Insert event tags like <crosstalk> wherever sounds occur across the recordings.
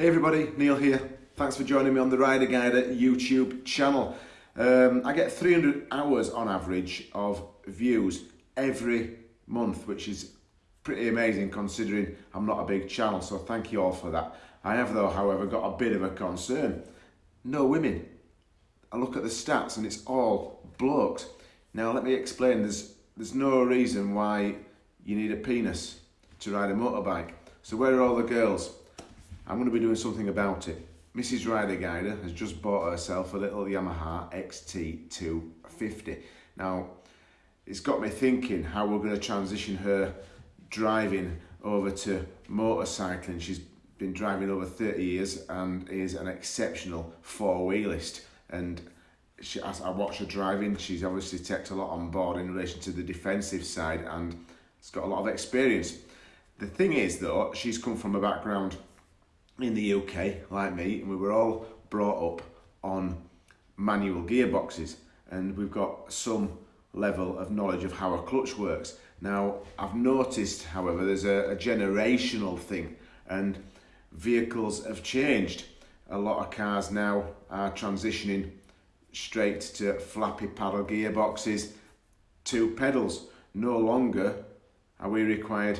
Hey everybody, Neil here. Thanks for joining me on the Rider Guider YouTube channel. Um, I get 300 hours on average of views every month, which is pretty amazing considering I'm not a big channel, so thank you all for that. I have though, however, got a bit of a concern. No women. I look at the stats and it's all blokes. Now let me explain, there's, there's no reason why you need a penis to ride a motorbike. So where are all the girls? I'm going to be doing something about it. Mrs. Rider Guider has just bought herself a little Yamaha XT250. Now, it's got me thinking how we're going to transition her driving over to motorcycling. She's been driving over 30 years and is an exceptional four-wheelist. And she, as I watch her driving, she's obviously taken a lot on board in relation to the defensive side and has got a lot of experience. The thing is though, she's come from a background in the UK, like me, and we were all brought up on manual gearboxes and we've got some level of knowledge of how a clutch works. Now, I've noticed, however, there's a, a generational thing and vehicles have changed. A lot of cars now are transitioning straight to flappy paddle gearboxes, two pedals. No longer are we required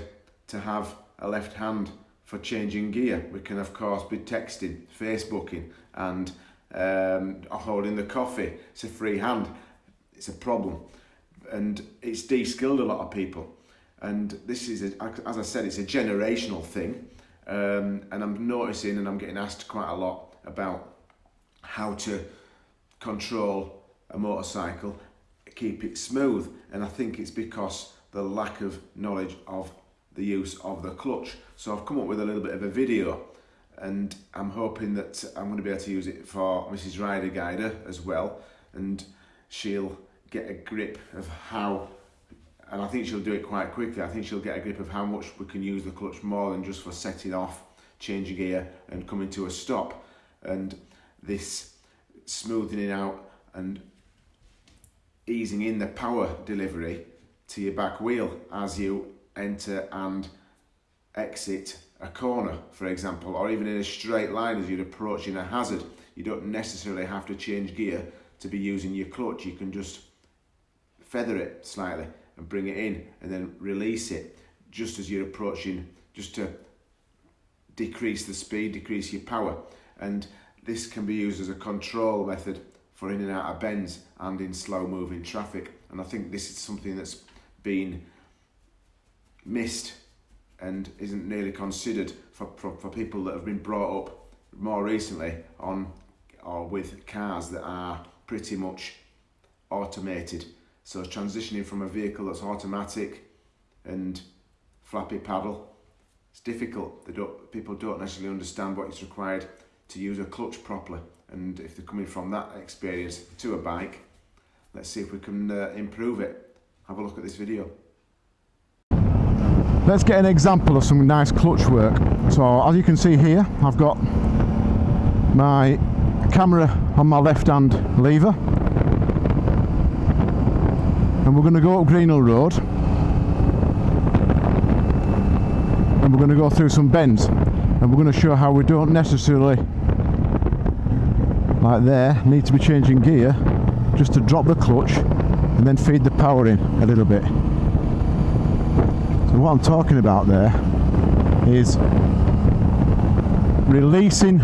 to have a left hand for changing gear. We can of course be texting, Facebooking and um, holding the coffee. It's a free hand. It's a problem and it's de-skilled a lot of people. And this is, a, as I said, it's a generational thing. Um, and I'm noticing and I'm getting asked quite a lot about how to control a motorcycle, keep it smooth. And I think it's because the lack of knowledge of the use of the clutch. So I've come up with a little bit of a video and I'm hoping that I'm going to be able to use it for Mrs. Rider Guider as well and she'll get a grip of how and I think she'll do it quite quickly. I think she'll get a grip of how much we can use the clutch more than just for setting off, changing gear and coming to a stop. And this smoothing it out and easing in the power delivery to your back wheel as you enter and exit a corner, for example, or even in a straight line as you're approaching a hazard. You don't necessarily have to change gear to be using your clutch. You can just feather it slightly and bring it in and then release it just as you're approaching, just to decrease the speed, decrease your power. And this can be used as a control method for in and out of bends and in slow moving traffic. And I think this is something that's been missed and isn't nearly considered for, for, for people that have been brought up more recently on or with cars that are pretty much automated. So transitioning from a vehicle that's automatic and flappy paddle, it's difficult. They don't, people don't necessarily understand what is required to use a clutch properly. And if they're coming from that experience to a bike, let's see if we can uh, improve it. Have a look at this video. Let's get an example of some nice clutch work. So as you can see here, I've got my camera on my left hand lever. And we're going to go up Greenhill Road. And we're going to go through some bends. And we're going to show how we don't necessarily like there need to be changing gear just to drop the clutch and then feed the power in a little bit what I'm talking about there is releasing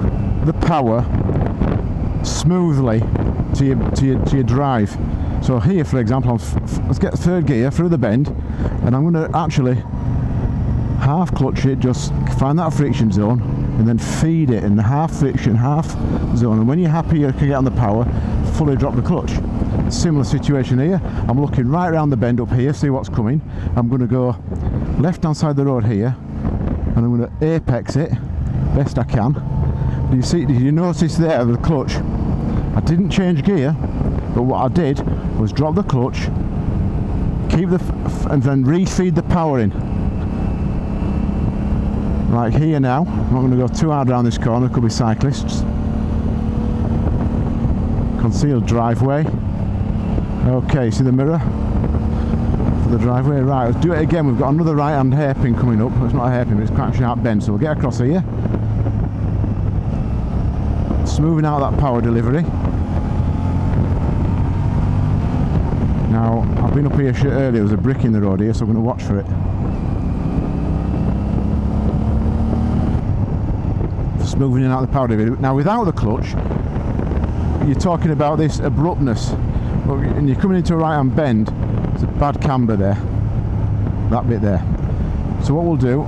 the power smoothly to your, to your, to your drive. So here, for example, I'm let's get third gear through the bend, and I'm going to actually half clutch it, just find that friction zone, and then feed it in the half friction, half zone. And when you're happy you can get on the power, fully drop the clutch. Similar situation here. I'm looking right around the bend up here, see what's coming. I'm going to go left hand side of the road here and I'm going to apex it best I can. Do you see did you notice there the clutch? I didn't change gear but what I did was drop the clutch keep the and then refeed the power in. Like here now I'm not going to go too hard around this corner could be cyclists. Concealed driveway. Okay see the mirror the driveway. Right, let's do it again. We've got another right hand hairpin coming up. It's not a hairpin, but it's quite a sharp bend. So we'll get across here. smoothing out that power delivery. Now, I've been up here earlier, there was a brick in the road here, so I'm going to watch for it. Smoothing out the power delivery. Now, without the clutch, you're talking about this abruptness. And you're coming into a right hand bend, there's a bad camber there. That bit there. So what we'll do,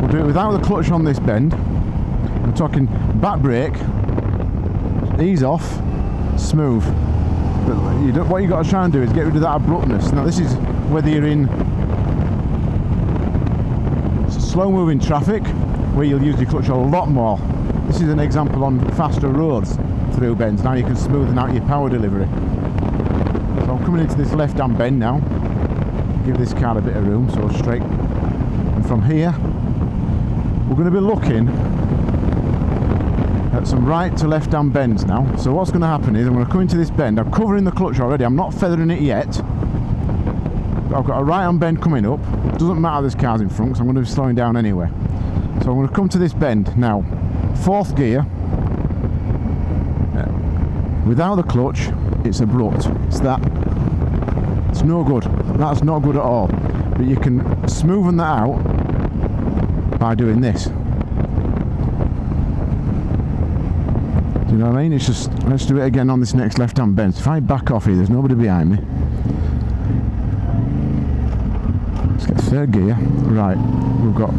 we'll do it without the clutch on this bend. I'm talking back brake, ease off, smooth. But you what you got to try and do is get rid of that abruptness. Now this is whether you're in slow moving traffic where you'll use your clutch a lot more. This is an example on faster roads through bends. Now you can smoothen out your power delivery. So I'm coming into this left hand bend now. Give this car a bit of room, so straight. And from here, we're going to be looking at some right to left hand bends now. So what's going to happen is I'm going to come into this bend. I'm covering the clutch already. I'm not feathering it yet. I've got a right hand bend coming up. Doesn't matter this car's in front because I'm going to be slowing down anyway. So I'm going to come to this bend now. Fourth gear. Without the clutch, it's abrupt. It's that. It's no good. That's not good at all. But you can smoothen that out by doing this. Do you know what I mean? It's just, let's do it again on this next left-hand bend. If I back off here, there's nobody behind me. Let's get third gear. Right, we've got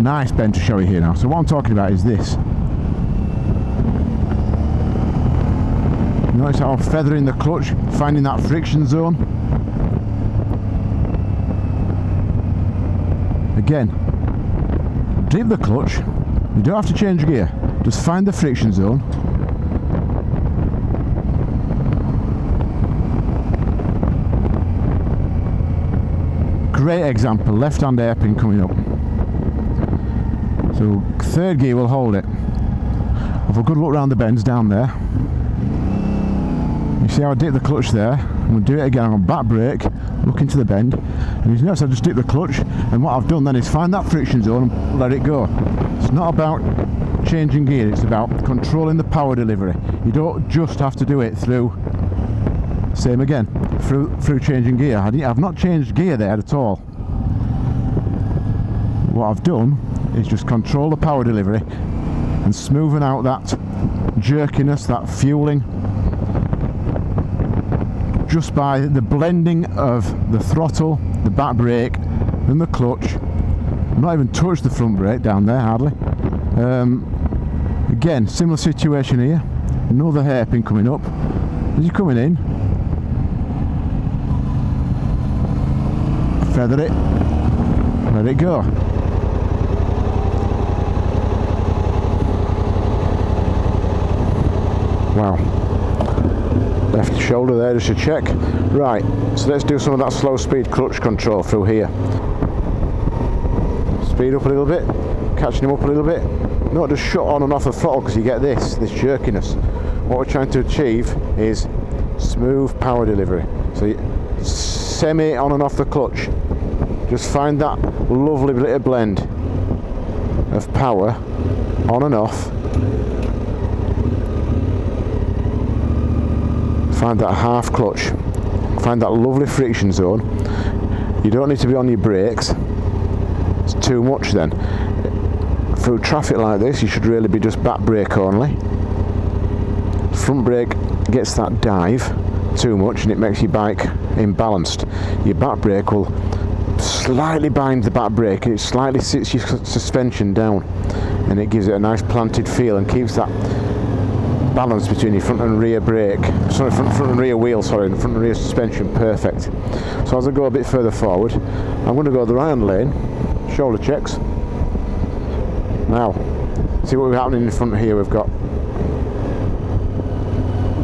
nice bend to show you here now. So what I'm talking about is this. Notice how I'm feathering the clutch, finding that friction zone. Again, dip the clutch, you don't have to change gear, just find the friction zone. Great example, left hand hairpin coming up. So third gear will hold it. Have a good look round the bends down there. See how I dip the clutch there? I'm going to do it again. I'm on back brake, look into the bend, and you notice I just dip the clutch. And what I've done then is find that friction zone and let it go. It's not about changing gear, it's about controlling the power delivery. You don't just have to do it through, same again, through through changing gear. I have not changed gear there at all. What I've done is just control the power delivery and smoothing out that jerkiness, that fueling just by the blending of the throttle, the back brake, and the clutch. I've not even touched the front brake down there hardly. Um, again, similar situation here. Another hairpin coming up. As you're coming in, feather it, let it go. Wow left shoulder there just to check. Right so let's do some of that slow speed clutch control through here. Speed up a little bit catching him up a little bit. Not just shut on and off the throttle because you get this this jerkiness. What we're trying to achieve is smooth power delivery. So semi on and off the clutch. Just find that lovely little blend of power on and off find that half clutch find that lovely friction zone. You don't need to be on your brakes. It's too much then. Through traffic like this you should really be just back brake only. Front brake gets that dive too much and it makes your bike imbalanced. Your back brake will slightly bind the back brake. It slightly sits your suspension down and it gives it a nice planted feel and keeps that balance between your front and rear brake, sorry, front, front and rear wheel, sorry, and front and rear suspension, perfect. So as I go a bit further forward, I'm going to go the right hand lane, shoulder checks. Now, see what we're happening in front here. We've got.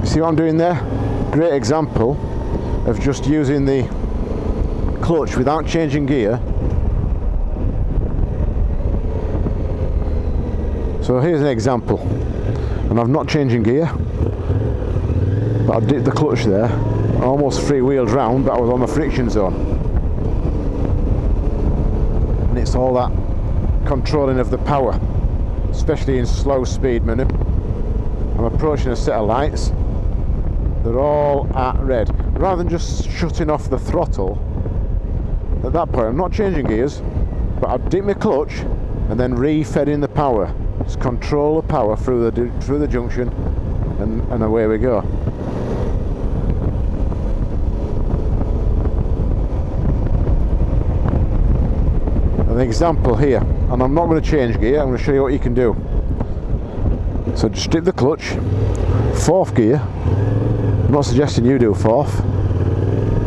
See what I'm doing there? Great example of just using the clutch without changing gear. So here's an example and I'm not changing gear but I did the clutch there almost free wheels round but I was on the friction zone and it's all that controlling of the power, especially in slow speed menu. I'm approaching a set of lights. They're all at red. Rather than just shutting off the throttle, at that point I'm not changing gears, but I dip my clutch and then re-fed in the power. Just control the power through the through the junction, and, and away we go. An example here, and I'm not going to change gear. I'm going to show you what you can do. So just dip the clutch, fourth gear. I'm not suggesting you do fourth,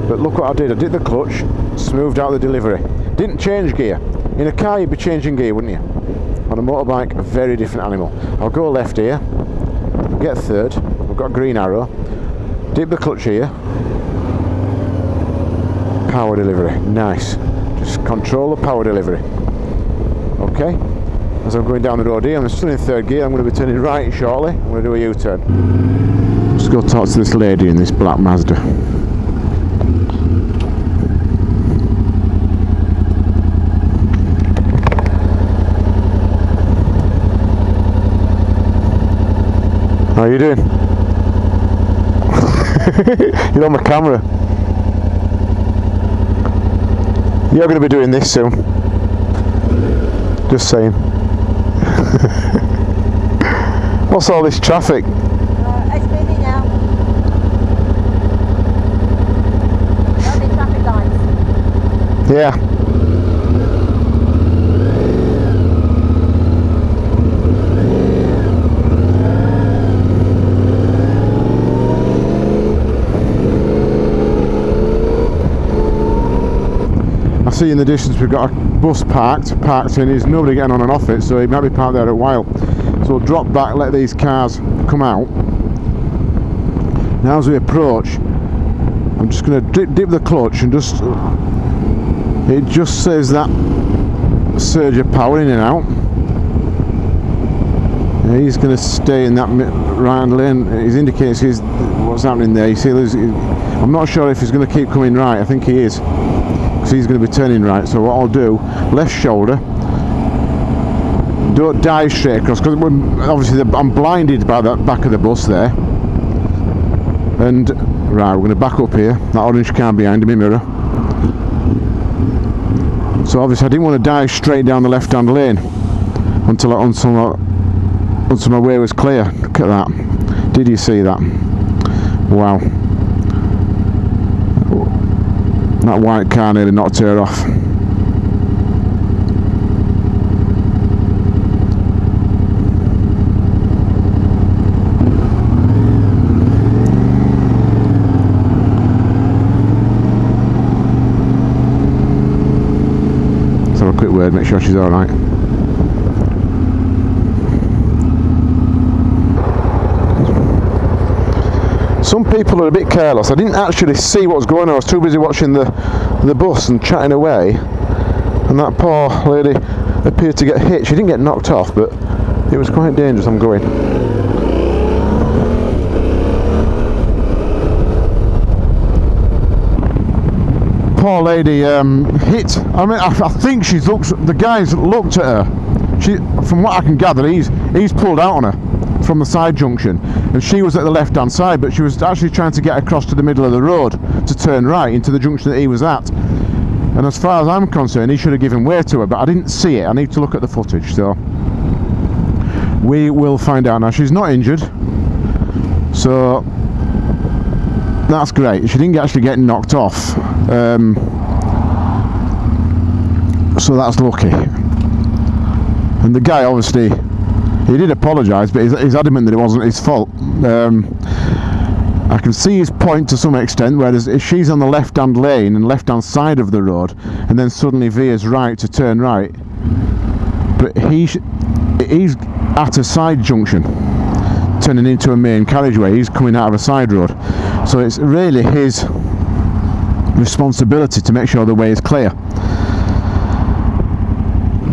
but look what I did. I did the clutch, smoothed out the delivery. Didn't change gear. In a car, you'd be changing gear, wouldn't you? On a motorbike, a very different animal. I'll go left here, get third. I've got a green arrow. Dip the clutch here. Power delivery, nice. Just control the power delivery. Okay. As I'm going down the road here, I'm still in third gear. I'm going to be turning right shortly. I'm going to do a U-turn. Just go talk to this lady in this black Mazda. How are you doing? <laughs> You're on my camera. You're going to be doing this soon. Just saying. <laughs> What's all this traffic? Uh, it's busy now. Only traffic lights. Yeah. See in the distance we've got a bus parked, parked in, there's nobody getting on and off it, so he might be parked there a while. So we'll drop back, let these cars come out. Now as we approach, I'm just going to dip, dip the clutch and just, it just says that surge of power in and out. He's going to stay in that right lane. He's indicating what's happening there. You see, I'm not sure if he's going to keep coming right. I think he is because he's going to be turning right so what I'll do left shoulder. Don't dive straight across because obviously I'm blinded by that back of the bus there. And right we're going to back up here. That orange car behind me mirror. So obviously I didn't want to dive straight down the left hand lane until, I, until, until my way was clear. Look at that. Did you see that? Wow that white car nearly knocked her off. Let's have a quick word, make sure she's alright. Some people are a bit careless. I didn't actually see what was going on. I was too busy watching the the bus and chatting away. And that poor lady appeared to get hit. She didn't get knocked off, but it was quite dangerous. I'm going. Poor lady um, hit. I mean, I, I think she's looked. The guys looked at her. She, from what I can gather, he's he's pulled out on her from the side junction. And she was at the left hand side but she was actually trying to get across to the middle of the road to turn right into the junction that he was at. And as far as I'm concerned he should have given way to her but I didn't see it. I need to look at the footage so. We will find out. Now she's not injured so that's great. She didn't actually get knocked off. Um, so that's lucky. And the guy obviously he did apologise, but he's, he's, adamant that it wasn't his fault. Um, I can see his point to some extent, whereas if she's on the left-hand lane and left-hand side of the road, and then suddenly veers right to turn right, but he he's at a side junction, turning into a main carriageway. He's coming out of a side road, so it's really his responsibility to make sure the way is clear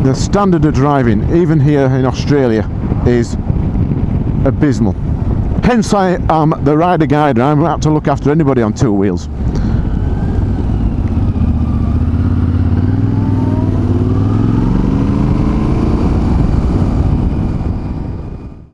the standard of driving, even here in Australia, is abysmal. Hence I am the rider guide, I'm not to look after anybody on two wheels.